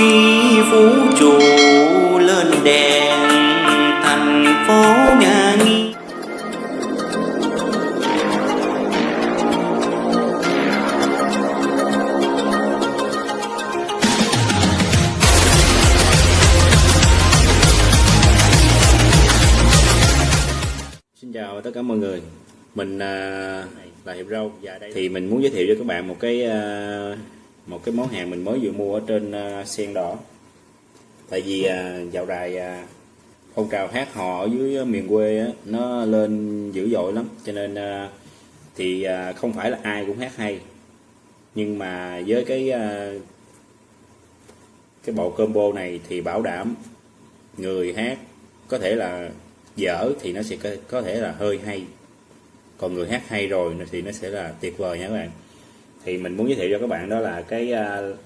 khi vũ trụ lên đèn, thành phố nhà Xin chào tất cả mọi người. Mình à, là Hiệp Râu. Và đây thì mình muốn giới thiệu cho các bạn một cái à, một cái món hàng mình mới vừa mua ở trên à, sen đỏ. Tại vì à, dạo đài à, phong trào hát hò ở dưới miền quê á, nó lên dữ dội lắm. Cho nên thì không phải là ai cũng hát hay. Nhưng mà với cái cái bộ combo này thì bảo đảm người hát có thể là dở thì nó sẽ có, có thể là hơi hay. Còn người hát hay rồi thì nó sẽ là tuyệt vời nha các bạn thì mình muốn giới thiệu cho các bạn đó là cái ờ,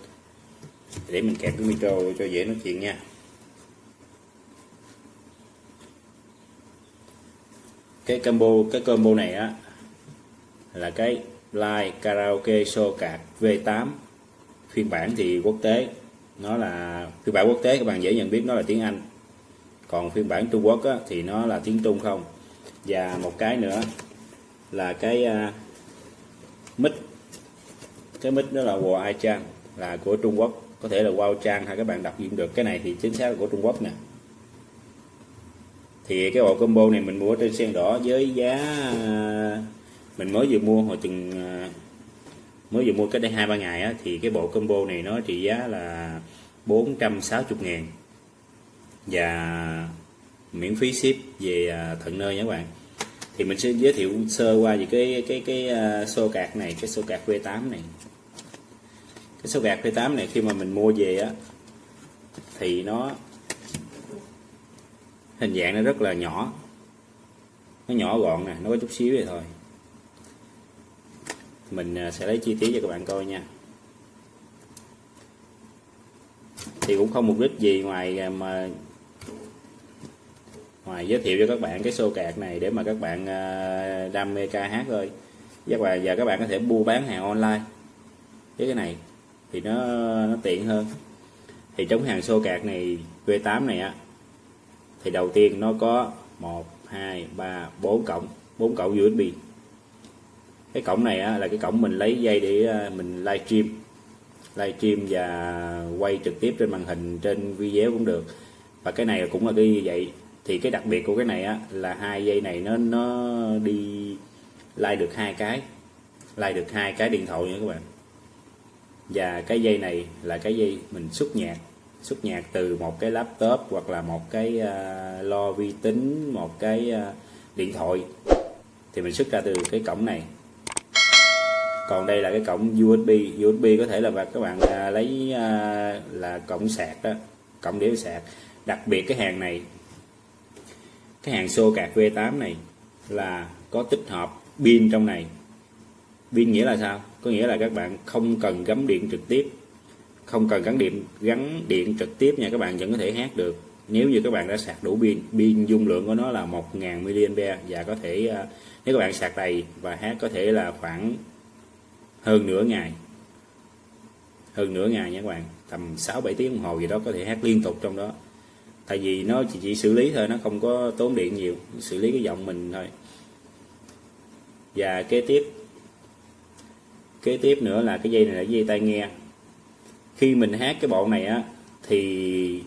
để mình kẹp cái micro cho dễ nói chuyện nha. Cái combo cái combo này á là cái live karaoke show card V8 phiên bản thì quốc tế. Nó là phiên bản quốc tế các bạn dễ nhận biết nó là tiếng Anh. Còn phiên bản Trung Quốc á, thì nó là tiếng Trung không. Và một cái nữa là cái uh, mic cái mic đó là Huawei Ai Chan là của Trung Quốc. Có thể là Wow Trang hay các bạn đọc dụng được. Cái này thì chính xác là của Trung Quốc nè. Thì cái bộ combo này mình mua trên sen đỏ với giá mình mới vừa mua hồi từng mới vừa mua cách đây hai ba ngày á, thì cái bộ combo này nó trị giá là 460 ngàn. Và miễn phí ship về à, tận nơi nha các bạn thì mình sẽ giới thiệu sơ qua về cái cái cái uh, xô cạc này cái xô cạc V8 này. Cái xô cạc V8 này khi mà mình mua về á thì nó hình dạng nó rất là nhỏ. Nó nhỏ gọn nè nó có chút xíu vậy thôi. Mình à, sẽ lấy chi tiết cho các bạn coi nha. Thì cũng không mục đích gì ngoài à, mà ngoài giới thiệu cho các bạn cái xô cạc này để mà các bạn à, đam mê ca hát thôi. Các bạn và các bạn có thể mua bán hàng online. Với cái này thì nó nó tiện hơn. Thì trong hàng xô cạc này V8 này á thì đầu tiên nó có 1 2 3 4 cộng 4 cổng USB cái cổng này á, là cái cổng mình lấy dây để ờ, mình livestream. Livestream và quay trực tiếp trên màn hình trên video cũng được. Và cái này cũng là cái như vậy thì cái đặc biệt của cái này á là hai dây này nó nó đi like được hai cái. Like được hai cái điện thoại nha các bạn. Và cái dây này là cái dây mình xuất nhạc. Xuất nhạc từ một cái laptop hoặc là một cái uh, lo vi tính một cái uh, điện thoại. Thì mình xuất ra từ cái cổng này. Còn đây là cái cổng USB USB có thể là các bạn uh, lấy uh, là cổng sạc đó cổng để sạc. Đặc biệt cái hàng này cái hàng xô cạc V8 này là có tích hợp pin trong này. Pin nghĩa là sao? Có nghĩa là các bạn không cần gắm điện trực tiếp. Không cần gắn điện gắn điện trực tiếp nha, các bạn vẫn có thể hát được. Nếu như các bạn đã sạc đủ pin pin dung lượng của nó là 1000 mAh và có thể à, nếu các bạn sạc đầy và hát có thể là khoảng hơn nửa ngày. Hơn nửa ngày nha các bạn, tầm 6 7 tiếng đồng hồ gì đó có thể hát liên tục trong đó tại vì nó chỉ, chỉ xử lý thôi nó không có tốn điện nhiều xử lý cái giọng mình thôi. Và kế tiếp kế tiếp nữa là cái dây này là dây tai nghe. Khi mình hát cái bộ này á thì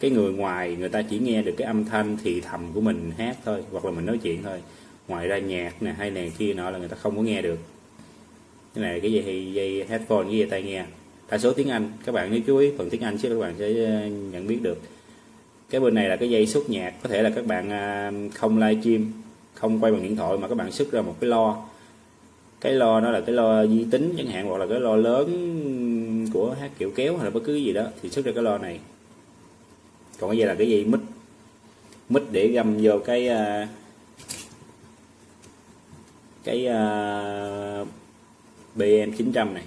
cái người ngoài người ta chỉ nghe được cái âm thanh thì thầm của mình hát thôi hoặc là mình nói chuyện thôi. Ngoài ra nhạc nè hay này kia nọ là người ta không có nghe được. Cái này cái dây dây headphone với dây tai nghe. Đa số tiếng Anh các bạn nếu chú ý phần tiếng Anh chứ các bạn sẽ ờ, nhận biết được cái bên này là cái dây xuất nhạc. Có thể là các bạn à, không livestream không quay bằng điện thoại mà các bạn xuất ra một cái lo. Cái lo nó là cái lo di tính chẳng hạn hoặc là cái lo lớn của hát kiểu kéo hay là bất cứ gì đó thì xuất ra cái lo này. Còn cái dây là cái dây mít mít để găm vô cái à, cái uh, BM 900 này.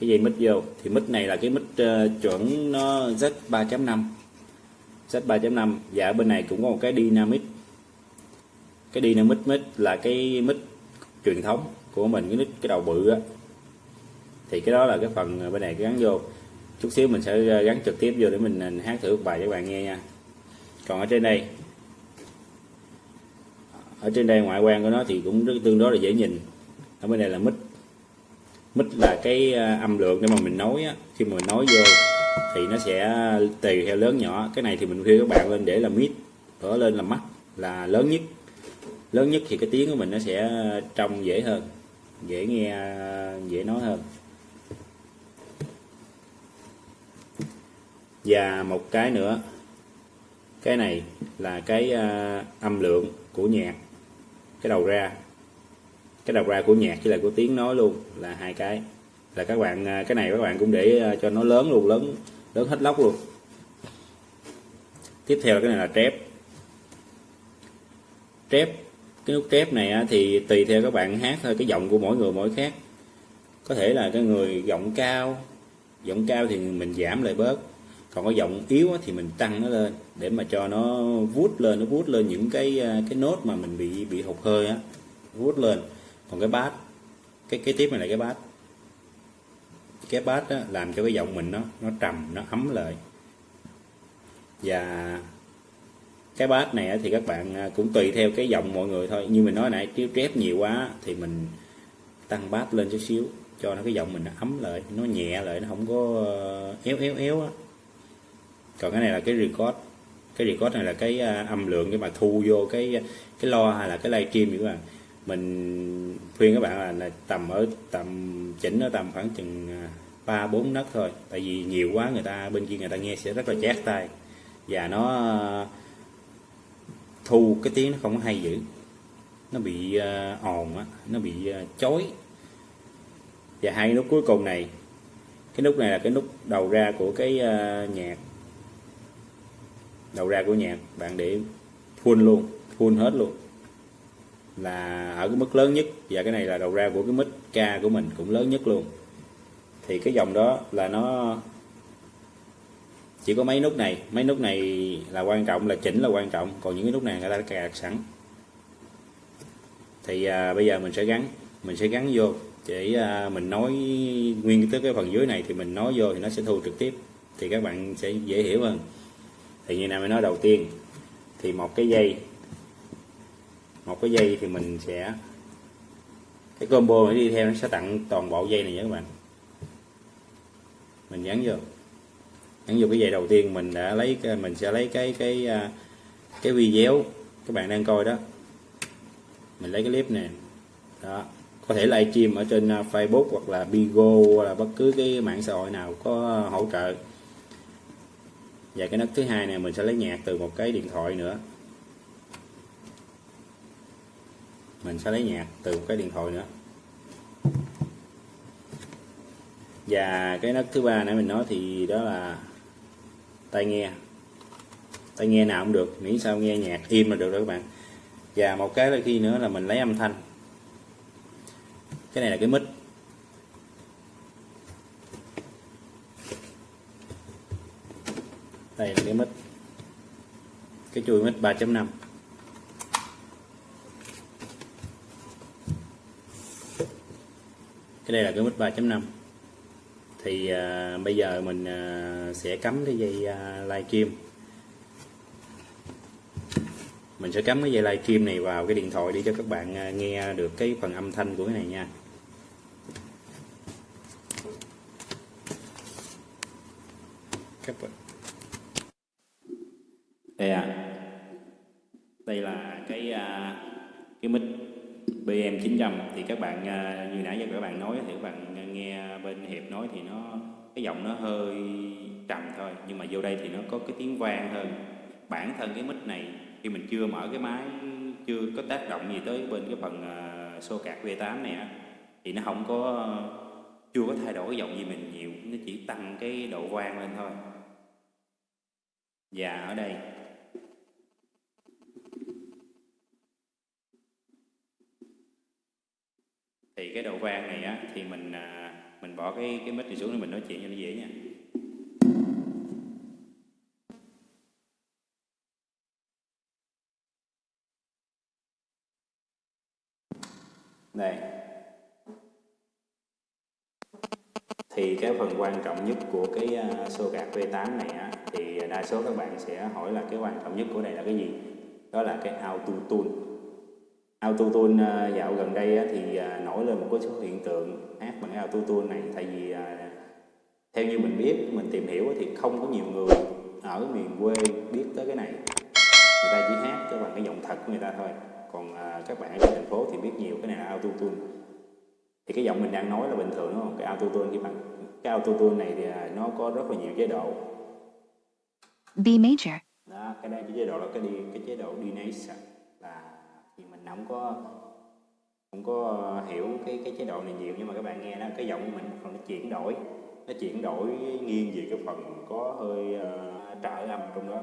Cái dây mít vô. Thì mít này là cái mít uh, ờ, chuẩn nó Z 3.5 set 3.5 và ở bên này cũng có một cái dynamic. Cái dynamic mic là cái mic truyền thống của mình cái mic cái đầu bự á. Thì cái đó là cái phần bên này gắn vô. Chút xíu mình sẽ ờ, gắn trực tiếp vô để mình ờ, hát thử một bài cho các bạn nghe nha. Còn ở trên đây ở trên đây ngoại quan của nó thì cũng rất tương đối là dễ nhìn. Ở bên này là mic mic là cái ờ, âm lượng để mà mình nói á, khi mà mình nói vô thì nó sẽ tùy theo lớn nhỏ. Cái này thì mình khuyên các bạn lên để là mid ở lên là mắt là lớn nhất. Lớn nhất thì cái tiếng của mình nó sẽ trong dễ hơn, dễ nghe, dễ nói hơn. Và một cái nữa, cái này là cái à, âm lượng của nhạc, cái đầu ra. Cái đầu ra của nhạc với là của tiếng nói luôn là hai cái là các bạn à, cái này các bạn cũng để à, cho nó lớn luôn, lớn lớn hết lóc luôn. Tiếp theo cái này là trép. Trép, cái nút trép này thì tùy theo các bạn hát thôi, cái giọng của mỗi người mỗi khác. Có thể là cái người giọng cao giọng cao thì mình giảm lại bớt. Còn có giọng yếu thì mình tăng nó lên, để mà cho nó vút lên, nó vút lên những cái à, cái nốt mà mình bị bị hụt hơi á vút lên. Còn cái bát cái cái tiếp này là cái bát cái bass á, làm cho cái giọng mình nó nó trầm nó ấm lại. Và cái bass này thì các bạn à, cũng tùy theo cái giọng mọi người thôi. Như mình nói nãy nếu trép nhiều quá thì mình tăng bass lên chút xíu cho nó cái giọng mình nó ấm lại nó nhẹ lại nó không có ờ, éo éo éo á. Còn cái này là cái record. Cái record này là cái à, âm lượng cái mà thu vô cái cái lo hay là cái livestream các bạn mình khuyên các bạn là, là tầm ở tầm chỉnh ở tầm khoảng chừng à, ba bốn nấc thôi. Tại vì nhiều quá người ta bên kia người ta nghe sẽ rất là chát tai. Và nó à, thu cái tiếng nó không có hay dữ. Nó bị uh, ồn á nó bị uh, chói. Và hai nút cuối cùng này cái nút này là cái nút đầu ra của cái uh, nhạc. Đầu ra của nhạc bạn để full luôn full hết luôn là ở cái mức lớn nhất. Và cái này là đầu ra của cái mic ca của mình cũng lớn nhất luôn. Thì cái dòng đó là nó chỉ có mấy nút này. Mấy nút này là quan trọng là chỉnh là quan trọng. Còn những cái nút này người ta đã cài sẵn. Thì à, bây giờ mình sẽ gắn mình sẽ gắn vô. Để à, mình nói nguyên tới cái phần dưới này thì mình nói vô thì nó sẽ thu trực tiếp. Thì các bạn sẽ dễ hiểu hơn. Thì như nào mới nói đầu tiên. Thì một cái dây một cái dây thì mình sẽ, cái combo này đi theo nó sẽ tặng toàn bộ dây này nhé các bạn. Mình nhấn vô. Nhấn vô cái dây đầu tiên mình đã lấy mình sẽ lấy cái cái à, cái video các bạn đang coi đó. Mình lấy cái clip này. Đó. Có thể livestream ở trên à, Facebook hoặc là Bigo hoặc là bất cứ cái mạng xã hội nào có hỗ trợ. Và cái nấc thứ hai này mình sẽ lấy nhạc từ một cái điện thoại nữa. Mình sẽ lấy nhạc từ một cái điện thoại nữa. Và cái nấc thứ ba nãy mình nói thì đó là tai nghe. Tai nghe nào cũng được, miễn sao nghe nhạc im là được đó các bạn. Và một cái là khi nữa là mình lấy âm thanh. Cái này là cái mic. Đây là cái mic. Cái chuôi mic 3.5 cái đây là cái mic 3.5 thì à, bây giờ mình à, sẽ cắm cái dây à, kim mình sẽ cắm cái dây livestream này vào cái điện thoại để cho các bạn à, nghe được cái phần âm thanh của cái này nha. Các bạn. Đây à. Đây là cái à, cái mic. BM 900 thì các bạn à, như nãy giờ các bạn nói thì các bạn à, nghe bên hiệp nói thì nó cái giọng nó hơi trầm thôi nhưng mà vô đây thì nó có cái tiếng vang hơn. Bản thân cái mic này khi mình chưa mở cái máy chưa có tác động gì tới bên cái phần uh, xô cạc V8 này á thì nó không có chưa có thay đổi cái giọng gì mình nhiều nó chỉ tăng cái độ vang lên thôi. Và ở đây. Thì cái đầu vang này á thì mình à, mình bỏ cái cái mic này xuống để mình nói chuyện cho nó dễ nha. Đây. Thì cái phần quan trọng nhất của cái à, sô xô gạt V8 này á thì đa số các bạn sẽ hỏi là cái quan trọng nhất của này là cái gì? Đó là cái auto tune auto tune uh, dạo gần đây thì uh, nổi lên một số hiện tượng hát bằng cái auto tune này. Tại vì uh, theo như mình biết mình tìm hiểu thì không có nhiều người ở miền quê biết tới cái này. Người ta chỉ hát cái bằng cái giọng thật của người ta thôi. Còn à, các bạn ở thành phố thì biết nhiều cái này là auto tune thì cái giọng mình đang nói là bình thường đúng không? Cái auto tune cái bằng cái auto tune này thì à, nó có rất là nhiều chế độ. B major, đó cái đây cái chế độ là cái đi cái chế độ dinase thì mình không có không có hiểu cái cái chế độ này nhiều nhưng mà các bạn nghe đó cái giọng của mình còn nó chuyển đổi. Nó chuyển đổi nghiêng về cái phần có hơi uh, trợ âm trong đó.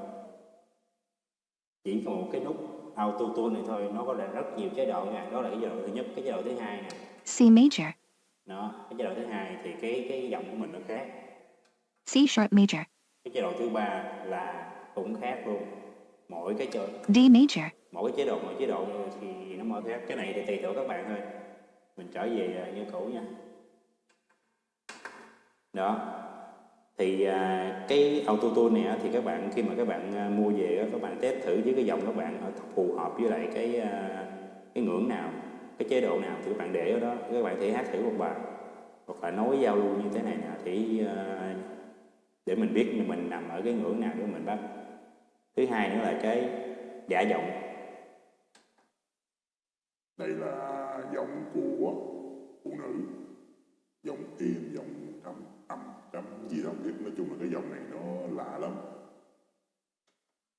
Chỉ còn một cái nút auto tune này thôi nó có là rất nhiều chế độ nha. Đó là cái chế độ thứ nhất. Cái chế độ thứ hai nè. C major, đó cái chế độ thứ hai thì cái cái giọng của mình nó khác. C sharp major, cái chế độ thứ ba là cũng khác luôn. Mỗi cái chế D major, mỗi cái chế độ, mỗi chế độ thì nó mỗi khác cái này thì tùy thuộc các bạn thôi. Mình trở về à, như cũ nha. Đó. Thì à, cái auto tune này thì các bạn, khi mà các bạn à, mua về các bạn test thử với cái dòng các bạn ở phù hợp với lại cái cái ngưỡng nào, cái chế độ nào thì các bạn để ở đó. Các bạn thể hát thử một bài hoặc là nói giao lưu như thế này nè thì để mình biết mình nằm ở cái ngưỡng nào để mình bắt. Thứ hai nữa là cái giả giọng đây là giọng của phụ nữ. Giọng im, giọng trầm âm trầm gì đó không biết. Nói chung là cái giọng này nó lạ lắm.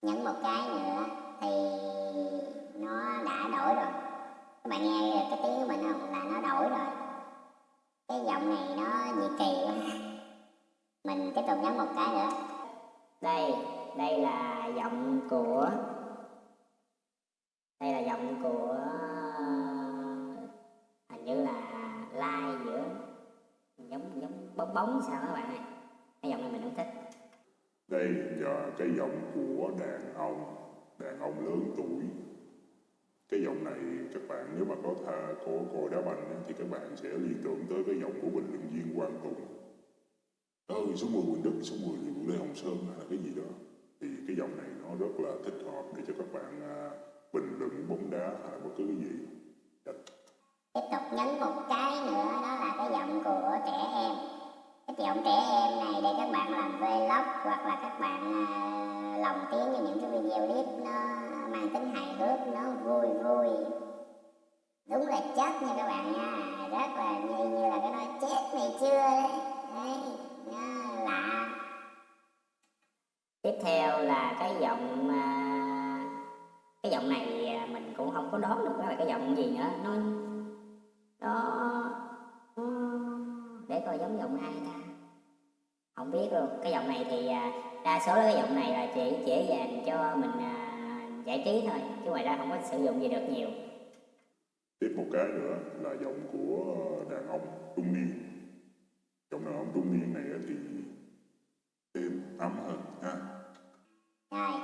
Nhấn một cái nữa. Lớn tuổi. Cái giọng này các bạn nếu mà có thà có coi đá banh thì các bạn sẽ liên tưởng tới cái giọng của bình luận viên Quang Tùng. Ừ số 10 Quỳnh Đức số 10 thì Lê Hồng Sơn hay là cái gì đó. Thì cái giọng này nó rất là thích hợp để cho các bạn à, bình luận bóng đá hay là bất cứ cái gì. Dạ. Tiếp tục nhấn một cái nữa đó là cái giọng của trẻ em. Cái giọng trẻ em này để các bạn làm vlog hoặc là các bạn à, lồng tiếng cho những cái video clip nó mang tính hài hước nó vui vui. Đúng là chết nha các bạn nha. Rất là như, như là cái nói chết này chưa đấy. Đấy nó lạ tiếp theo là cái giọng à, cái giọng này à, mình cũng không có đoán được là cái giọng gì nữa. Nó đó để coi giống giọng ai ta. Không biết luôn. Cái giọng này thì à, đa số cái giọng này là chỉ dễ dàng cho mình à, giải trí thôi chứ ngoài ra không có sử dụng gì được nhiều. Tiếp một cái nữa là giọng của đàn ông trung niên. Giọng đàn ông trung niên này thì êm ấm hơn ha? Rồi.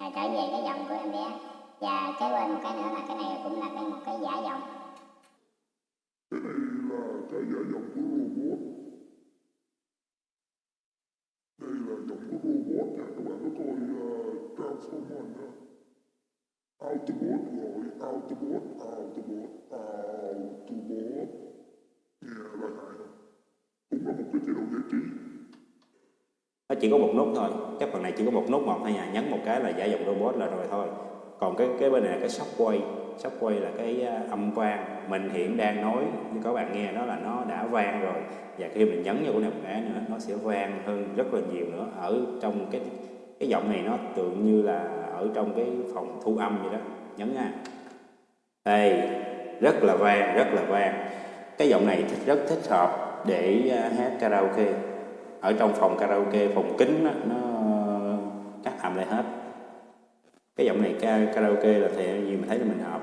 Rồi trở về cái giọng của em bé. Và kế bên một cái nữa là cái này cũng là cái một cái giả giọng. Cái này là cái giả giọng của robot đây là giọng của robot nha các bạn có coi uh, Autobot rồi Autobot Autobot Autobot nghe là hại không cũng là một cái chế độ giải trí nó chỉ có một nút thôi. Cái phần này chỉ có một nút một thôi nha nhấn một cái là giả dòng robot là rồi thôi. Còn cái cái bên này là cái shockwave, quay quay là cái à, âm vang. Mình hiện đang nói như các bạn nghe đó là nó đã vang rồi. Và khi mình nhấn vào cái này một cái nữa nó sẽ vang hơn rất là nhiều nữa ở trong cái cái giọng này nó tượng như là ở trong cái phòng thu âm vậy đó. Nhấn nha đây rất là vang rất là vang. Cái giọng này thích- rất thích hợp để à, hát karaoke. Ở trong phòng karaoke phòng kính đó, nó cắt âm lại hết. Cái giọng này karaoke là thì gì mình thấy là mình hợp.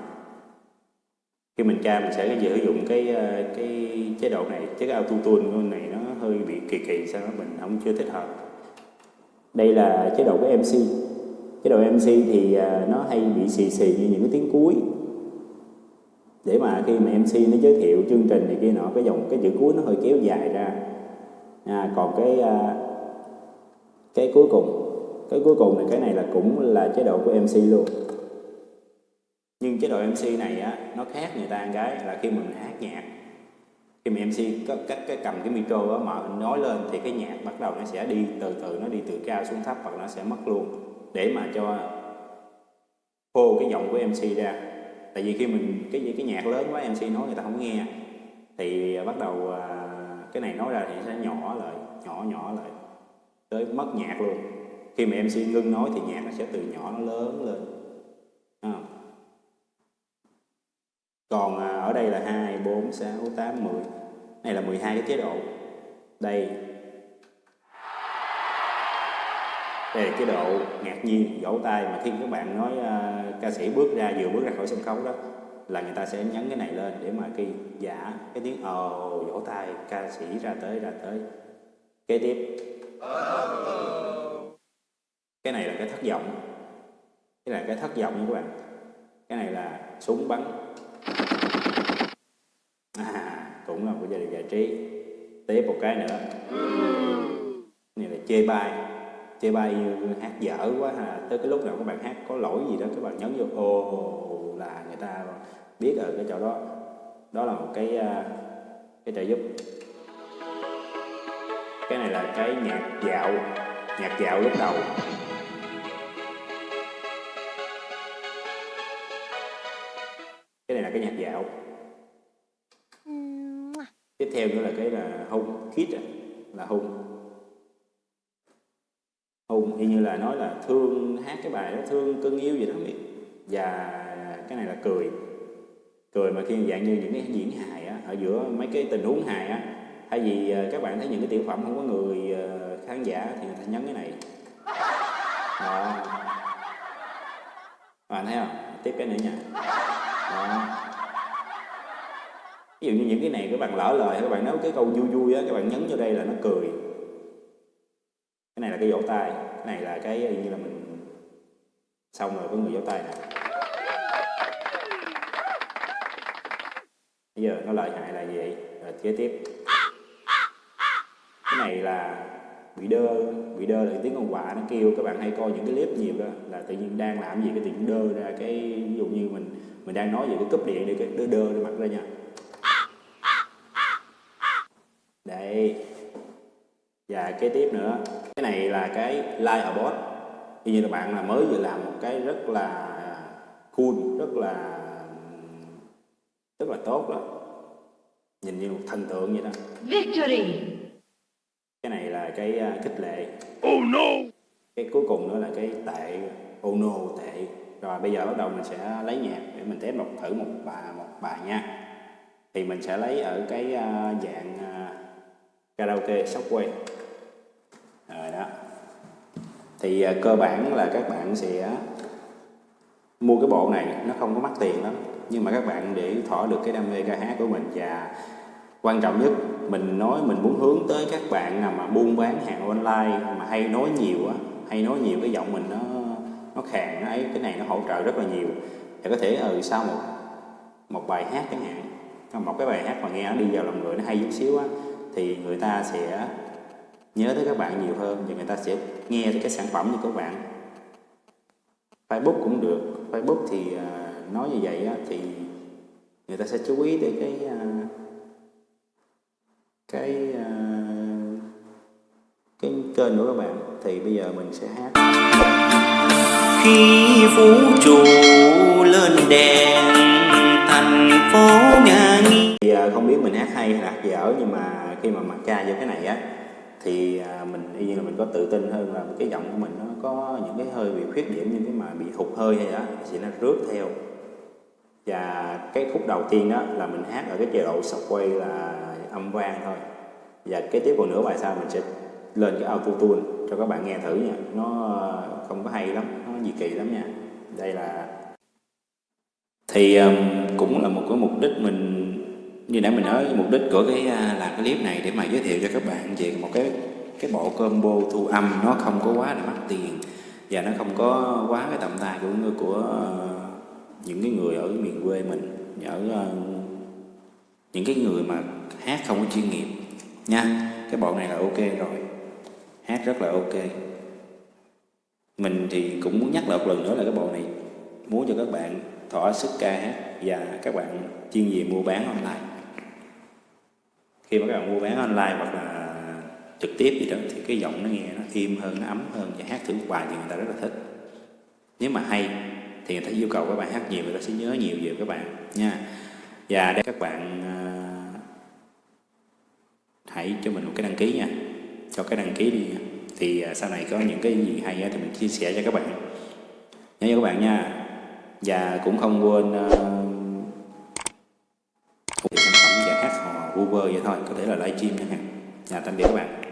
Khi mình tra mình sẽ sử dụng cái à, cái chế độ này. Chứ cái auto tune này nó hơi bị kỳ kỳ sao đó mình không chưa thích hợp đây là chế độ của MC chế độ MC thì à, nó hay bị xì xì như những cái tiếng cuối. Để mà khi mà MC nó giới thiệu chương trình này kia nọ cái dòng cái chữ cuối nó hơi kéo dài ra. À, còn cái à, cái cuối cùng cái cuối cùng này cái này là cũng là chế độ của MC luôn. Nhưng chế độ MC này á nó khác người ta một cái là khi mình hát nhạc khi mà MC có cách cái cầm cái micro đó mở nói lên thì cái nhạc bắt đầu nó sẽ đi từ từ nó đi từ cao xuống thấp hoặc nó sẽ mất luôn. Để mà cho khô cái giọng của MC ra. Tại vì khi mình cái cái nhạc lớn quá MC nói người ta không nghe. Thì bắt đầu à, cái này nói ra thì sẽ nhỏ lại nhỏ nhỏ lại. Tới mất nhạc luôn. Khi mà MC ngưng nói thì nhạc nó sẽ từ nhỏ nó lớn lên. À. còn à, ở đây là 2, 4, 6, 8, 10 này là 12 cái chế độ. Đây. Đây là chế độ ngạc nhiên vỗ tay mà khi các bạn nói uh, ca sĩ bước ra vừa bước ra khỏi sân khấu đó là người ta sẽ nhấn cái này lên để mà khi giả cái tiếng ồ oh, vỗ tay ca sĩ ra tới ra tới. Kế tiếp. Cái này là cái thất vọng. Cái này là cái thất vọng các bạn. Cái này là súng bắn à, của là gia đình giải trí. Tiếp một cái nữa. Này là chê bai. Chê bai hát dở quá ha. Tới cái lúc nào các bạn hát có lỗi gì đó, các bạn nhấn vô ô là người ta biết ở cái chỗ đó. Đó là một cái à, cái trợ giúp. Cái này là cái nhạc dạo. Nhạc dạo lúc đầu. Tiếp theo nữa là cái là hung kít là hung. Hung y như là nói là thương, hát cái bài đó, thương, cưng yêu gì đó biết. Và cái này là cười. Cười mà khi dạng như những cái diễn hài á, ở giữa mấy cái tình huống hài á. Thay vì ờ, các bạn thấy những cái tiểu phẩm không có người ờ, khán giả thì người ta nhấn cái này. Đó. Bạn thấy không? Tiếp cái nữa nha. Đó ví dụ như những cái này các bạn lỡ lời, các bạn nói cái câu vui vui á, các bạn nhấn vô đây là nó cười. Cái này là cái vỗ tay, cái này là cái như là mình xong rồi có người vỗ tay nè. Bây giờ nó lợi hại là gì rồi kế tiếp. Cái này là bị đơ bị đơ là tiếng con quạ nó kêu, các bạn hay coi những cái clip nhiều đó, là tự nhiên đang làm gì cái tiếng đơ ra cái, ví dụ như mình mình đang nói về cái cúp điện để cái đơ đơ nó mặt ra nha. Đây. Và kế tiếp nữa. Cái này là cái live abort như như là bạn là mới vừa làm một cái rất là cool rất là rất là tốt đó. Nhìn như một thần tượng vậy đó. Victory! cái này là cái uh, khích lệ. Oh no! Cái cuối cùng nữa là cái tệ. Oh no tệ. Rồi bây giờ bắt đầu mình sẽ lấy nhạc để mình test một thử một bài một bài nha. Thì mình sẽ lấy ở cái uh, dạng karaoke software rồi đó. Thì uh, cơ bản là các bạn sẽ mua cái bộ này nó không có mắc tiền lắm. Nhưng mà các bạn để thỏa được cái đam mê ca hát của mình và quan trọng nhất mình nói mình muốn hướng tới các bạn nào mà buôn bán hàng online mà hay nói nhiều á hay nói nhiều cái giọng mình nó nó khàn nó ấy cái này nó hỗ trợ rất là nhiều. Và có thể ừ sau một một bài hát chẳng hạn một cái bài hát mà nghe nó đi vào lòng người nó hay chút xíu á thì người ta sẽ nhớ tới các bạn nhiều hơn và người ta sẽ nghe tới cái sản phẩm của các bạn. Facebook cũng được. Facebook thì uh, nói như vậy thì người ta sẽ chú ý tới cái uh, cái uh, cái kênh của các bạn. Thì bây giờ mình sẽ hát. Khi vũ trụ lên đèn thành phố nhà nghi thì uh, không biết mình hát hay hay hát dở nhưng mà khi mà mặc ca vô cái này á thì à, mình y như là mình có tự tin hơn là cái giọng của mình nó có những cái hơi bị khuyết điểm như cái mà bị hụt hơi hay đó thì nó rước theo. Và cái khúc đầu tiên đó là mình hát ở cái chế độ sọc quay là âm vang thôi. Và cái tiếp còn nửa bài sau mình sẽ lên cái auto tune cho các bạn nghe thử nha. Nó à, không có hay lắm nó gì kỳ lắm nha. Đây là thì um, cũng là một cái mục đích mình như nãy mình nói, mục đích của cái à, làm cái clip này để mà giới thiệu cho các bạn về một cái cái bộ combo thu âm. Nó không có quá là mắc tiền và nó không có quá cái tầm tay của của à, những cái người ở miền quê mình, ở à, những cái người mà hát không có chuyên nghiệp nha. Cái bộ này là ok rồi, hát rất là ok. Mình thì cũng muốn nhắc lại một lần nữa là cái bộ này muốn cho các bạn thỏa sức ca hát và các bạn chuyên về mua bán online khi mà các bạn mua bán online hoặc là trực tiếp gì đó thì cái giọng nó nghe nó im hơn nó ấm hơn và hát thử một bài thì người ta rất là thích. Nếu mà hay thì người ta yêu cầu các bạn hát nhiều người ta sẽ nhớ nhiều về các bạn nha. Và để các bạn uh, hãy cho mình một cái đăng ký nha. Cho cái đăng ký đi nha. Thì uh, sau này có những cái gì hay thì mình chia sẻ cho các bạn. Nhớ cho các bạn nha. Và cũng không quên uh, sản vậy thôi có thể là livestream chẳng hạn. Nhà tạm biệt các bạn